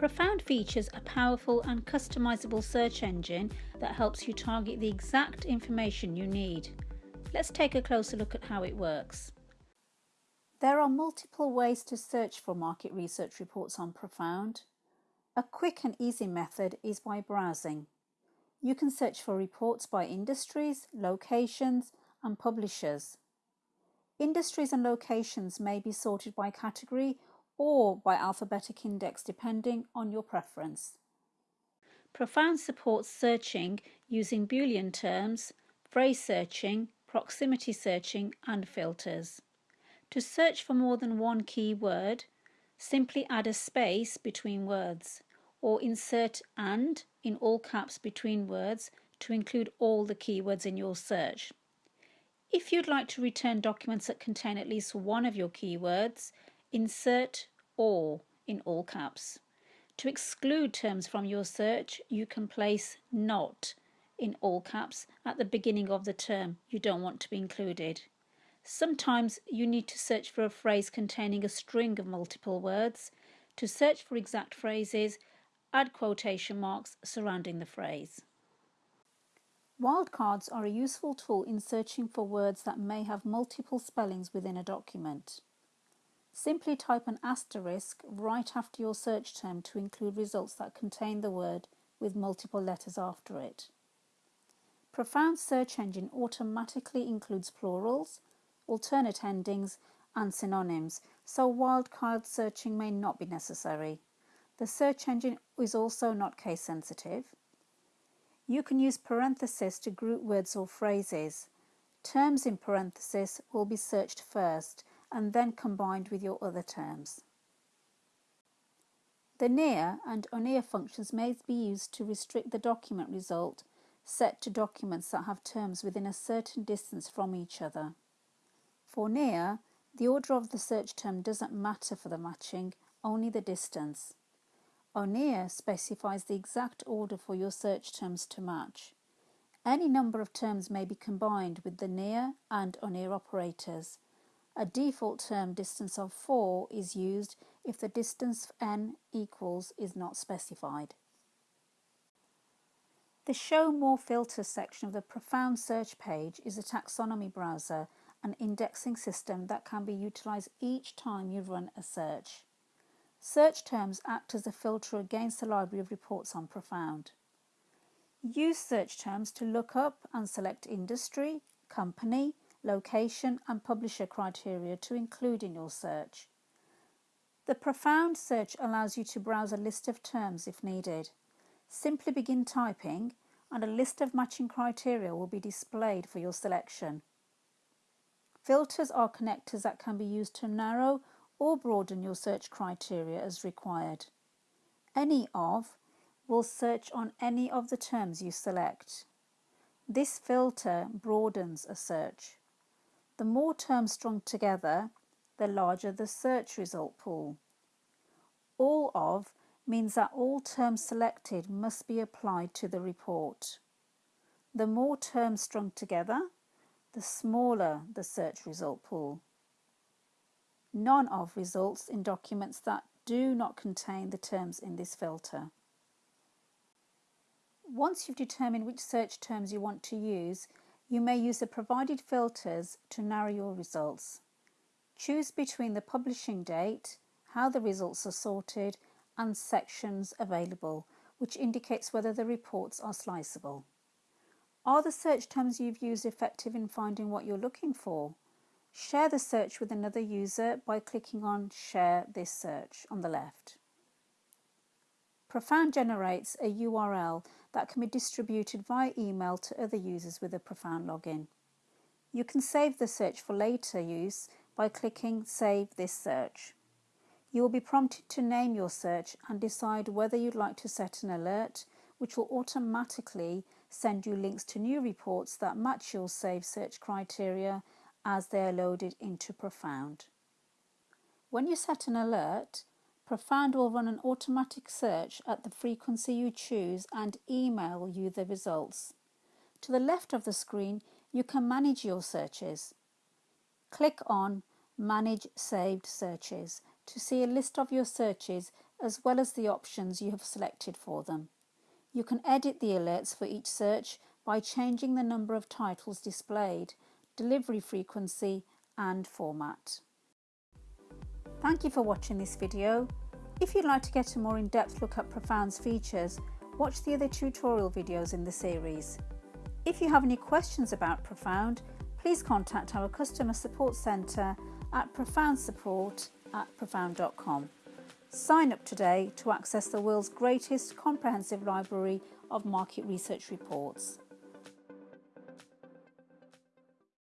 Profound features a powerful and customizable search engine that helps you target the exact information you need. Let's take a closer look at how it works. There are multiple ways to search for market research reports on Profound. A quick and easy method is by browsing. You can search for reports by industries, locations and publishers. Industries and locations may be sorted by category or by alphabetic index depending on your preference. Profound supports searching using Boolean terms, phrase searching, proximity searching and filters. To search for more than one keyword, simply add a space between words or insert AND in all caps between words to include all the keywords in your search. If you'd like to return documents that contain at least one of your keywords, insert OR in all caps. To exclude terms from your search, you can place NOT in all caps at the beginning of the term you don't want to be included. Sometimes you need to search for a phrase containing a string of multiple words. To search for exact phrases, add quotation marks surrounding the phrase. Wildcards are a useful tool in searching for words that may have multiple spellings within a document. Simply type an asterisk right after your search term to include results that contain the word with multiple letters after it. Profound Search Engine automatically includes plurals, alternate endings and synonyms, so wildcard searching may not be necessary. The search engine is also not case sensitive. You can use parentheses to group words or phrases. Terms in parentheses will be searched first and then combined with your other terms. The near and ONEAR functions may be used to restrict the document result set to documents that have terms within a certain distance from each other. For near, the order of the search term doesn't matter for the matching, only the distance. ONEAR specifies the exact order for your search terms to match. Any number of terms may be combined with the near and ONEAR operators, a default term distance of 4 is used if the distance n equals is not specified. The Show More Filters section of the Profound search page is a taxonomy browser an indexing system that can be utilised each time you run a search. Search terms act as a filter against the library of reports on Profound. Use search terms to look up and select industry, company, location and publisher criteria to include in your search. The Profound search allows you to browse a list of terms if needed. Simply begin typing and a list of matching criteria will be displayed for your selection. Filters are connectors that can be used to narrow or broaden your search criteria as required. Any of will search on any of the terms you select. This filter broadens a search. The more terms strung together, the larger the search result pool. All of means that all terms selected must be applied to the report. The more terms strung together, the smaller the search result pool. None of results in documents that do not contain the terms in this filter. Once you've determined which search terms you want to use, you may use the provided filters to narrow your results. Choose between the publishing date, how the results are sorted and sections available, which indicates whether the reports are sliceable. Are the search terms you've used effective in finding what you're looking for? Share the search with another user by clicking on Share this search on the left. Profound generates a URL that can be distributed via email to other users with a Profound login. You can save the search for later use by clicking Save this search. You will be prompted to name your search and decide whether you'd like to set an alert which will automatically send you links to new reports that match your saved search criteria as they are loaded into Profound. When you set an alert, Profound will run an automatic search at the frequency you choose and email you the results. To the left of the screen, you can manage your searches. Click on Manage Saved Searches to see a list of your searches as well as the options you have selected for them. You can edit the alerts for each search by changing the number of titles displayed, delivery frequency and format. Thank you for watching this video. If you'd like to get a more in-depth look at Profound's features, watch the other tutorial videos in the series. If you have any questions about Profound, please contact our customer support centre at profoundsupport at profound.com. Sign up today to access the world's greatest comprehensive library of market research reports.